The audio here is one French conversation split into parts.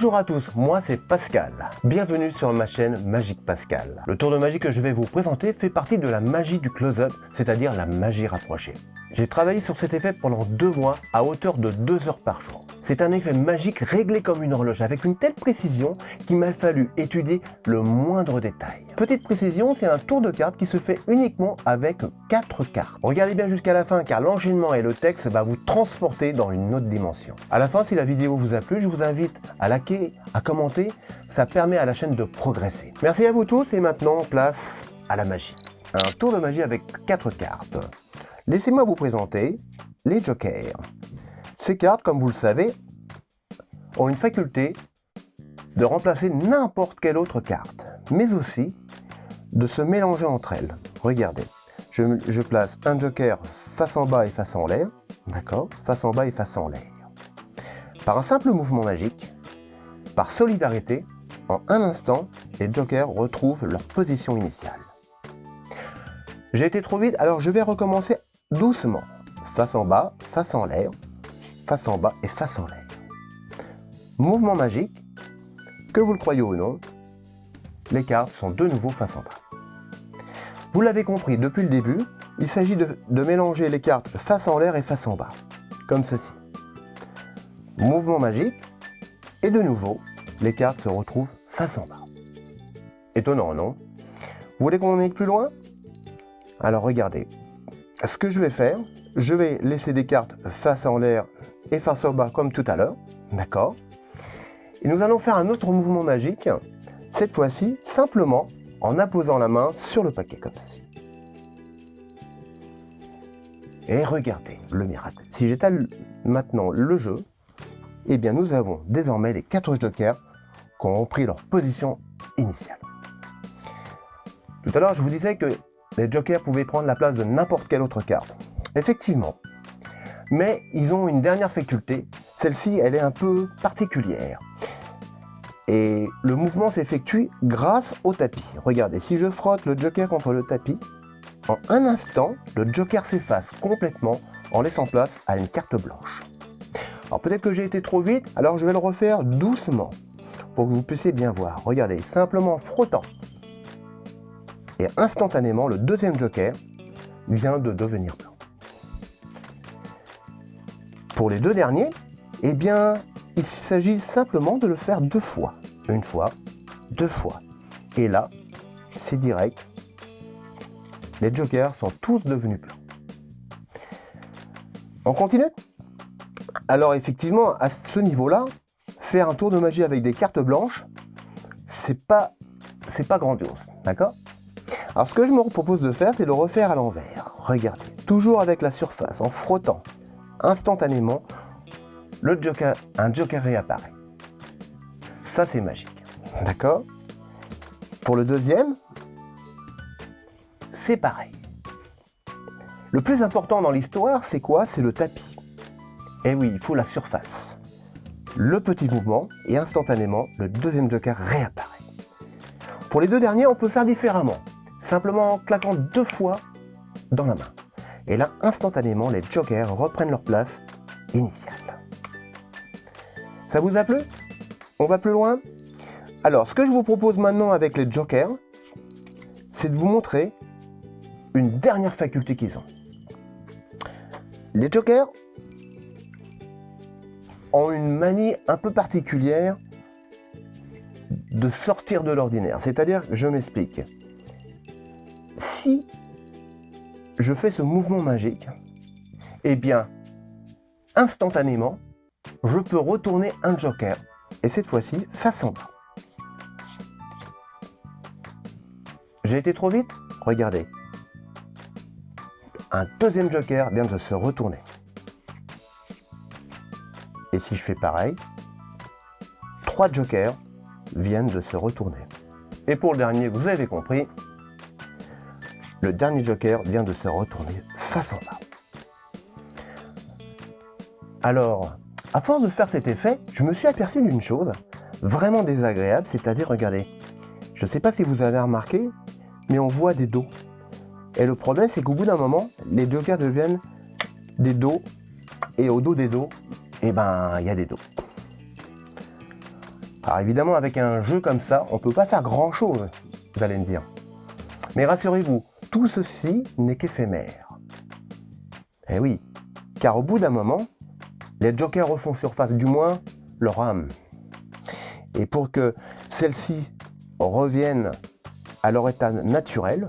Bonjour à tous, moi c'est Pascal. Bienvenue sur ma chaîne Magique Pascal. Le tour de magie que je vais vous présenter fait partie de la magie du close-up, c'est-à-dire la magie rapprochée. J'ai travaillé sur cet effet pendant deux mois à hauteur de deux heures par jour. C'est un effet magique réglé comme une horloge avec une telle précision qu'il m'a fallu étudier le moindre détail. Petite précision, c'est un tour de carte qui se fait uniquement avec quatre cartes. Regardez bien jusqu'à la fin car l'enchaînement et le texte va vous transporter dans une autre dimension. À la fin, si la vidéo vous a plu, je vous invite à liker, à commenter, ça permet à la chaîne de progresser. Merci à vous tous et maintenant place à la magie. Un tour de magie avec quatre cartes. Laissez-moi vous présenter les jokers. Ces cartes, comme vous le savez, ont une faculté de remplacer n'importe quelle autre carte, mais aussi de se mélanger entre elles. Regardez, je, place un joker face en bas et face en l'air, d'accord Face en bas et face en l'air. Par un simple mouvement magique, par solidarité, en un instant, les jokers retrouvent leur position initiale. J'ai été trop vite, alors je vais recommencer doucement. Face en bas, face en l'air, face en bas et face en l'air. Mouvement magique, que vous le croyez ou non, les cartes sont de nouveau face en bas. Vous l'avez compris depuis le début, il s'agit de, mélanger les cartes face en l'air et face en bas, comme ceci. Mouvement magique, et de nouveau, les cartes se retrouvent face en bas. Étonnant, non? Vous voulez qu'on aille plus loin? Alors regardez, ce que je vais faire, je vais laisser des cartes face en l'air et face au bas comme tout à l'heure. D'accord? Et nous allons faire un autre mouvement magique, cette fois-ci simplement en apposant la main sur le paquet comme ceci. Et regardez le miracle. Si j'étale maintenant le jeu, eh bien nous avons désormais les quatre jokers qui ont pris leur position initiale. Tout à l'heure, je vous disais que les jokers pouvaient prendre la place de n'importe quelle autre carte. Effectivement. Mais ils ont une dernière faculté. Celle-ci, elle est un peu particulière. Et le mouvement s'effectue grâce au tapis. Regardez, si je frotte le joker contre le tapis, en un instant, le joker s'efface complètement en laissant place à une carte blanche. Alors peut-être que j'ai été trop vite, alors je vais le refaire doucement pour que vous puissiez bien voir. Regardez, simplement frottant et instantanément, le deuxième joker vient de devenir blanc. Pour les deux derniers, eh bien, il s'agit simplement de le faire deux fois. Une fois, deux fois. Et là, c'est direct. Les jokers sont tous devenus blancs. On continue? Alors effectivement, à ce niveau-là, faire un tour de magie avec des cartes blanches, c'est pas, pas grandiose, d'accord? Alors ce que je me propose de faire, c'est le refaire à l'envers. Regardez, toujours avec la surface, en frottant. Instantanément, le joker, un joker réapparaît. Ça, c'est magique. D'accord? Pour le deuxième, c'est pareil. Le plus important dans l'histoire, c'est quoi? C'est le tapis. Eh oui, il faut la surface. Le petit mouvement, et instantanément, le deuxième joker réapparaît. Pour les deux derniers, on peut faire différemment simplement en claquant deux fois dans la main. Et là, instantanément, les jokers reprennent leur place initiale. Ça vous a plu? On va plus loin? Alors, ce que je vous propose maintenant avec les jokers, c'est de vous montrer une dernière faculté qu'ils ont. Les jokers ont une manie un peu particulière de sortir de l'ordinaire. C'est-à-dire, je m'explique si je fais ce mouvement magique, eh bien, instantanément, je peux retourner un joker, et cette fois-ci, bas. J'ai été trop vite? Regardez. Un deuxième joker vient de se retourner. Et si je fais pareil, trois jokers viennent de se retourner. Et pour le dernier, vous avez compris, le dernier joker vient de se retourner face en bas. Alors, à force de faire cet effet, je me suis aperçu d'une chose vraiment désagréable, c'est-à-dire, regardez, je ne sais pas si vous avez remarqué, mais on voit des dos. Et le problème, c'est qu'au bout d'un moment, les jokers deviennent des dos, et au dos des dos, eh ben, il y a des dos. Alors évidemment, avec un jeu comme ça, on ne peut pas faire grand-chose, vous allez me dire. Mais rassurez-vous, tout ceci n'est qu'éphémère. Eh oui, car au bout d'un moment, les jokers refont surface, du moins leur âme. Et pour que celle-ci reviennent à leur état naturel,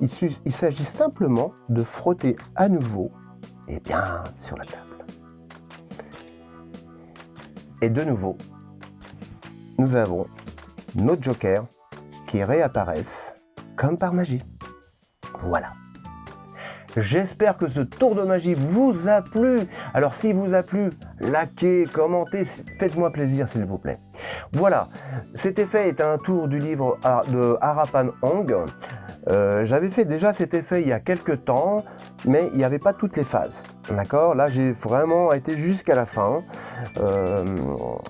il, s'agit simplement de frotter à nouveau et bien sur la table. Et de nouveau, nous avons nos jokers qui réapparaissent comme par magie. Voilà. J'espère que ce tour de magie vous a plu. Alors s'il vous a plu, likez, commentez, faites-moi plaisir s'il vous plaît. Voilà, cet effet est un tour du livre de Harapan Hong. Euh, j'avais fait déjà cet effet il y a quelques temps, mais il n'y avait pas toutes les phases. D'accord? Là, j'ai vraiment été jusqu'à la fin. Euh,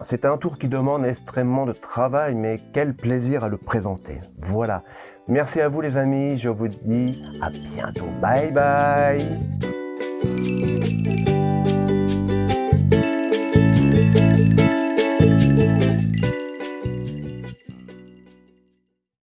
c'est un tour qui demande extrêmement de travail, mais quel plaisir à le présenter. Voilà. Merci à vous les amis, je vous dis à bientôt. Bye bye